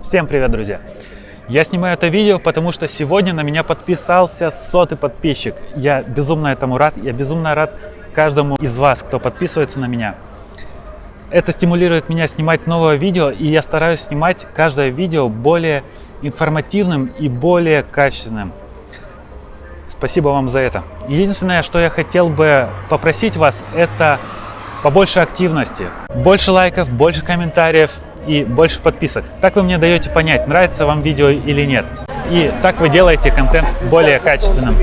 Всем привет, друзья! Я снимаю это видео, потому что сегодня на меня подписался сотый подписчик. Я безумно этому рад, я безумно рад каждому из вас, кто подписывается на меня. Это стимулирует меня снимать новое видео, и я стараюсь снимать каждое видео более информативным и более качественным. Спасибо вам за это. Единственное, что я хотел бы попросить вас, это побольше активности, больше лайков, больше комментариев и больше подписок. Так вы мне даете понять, нравится вам видео или нет. И так вы делаете контент более качественным.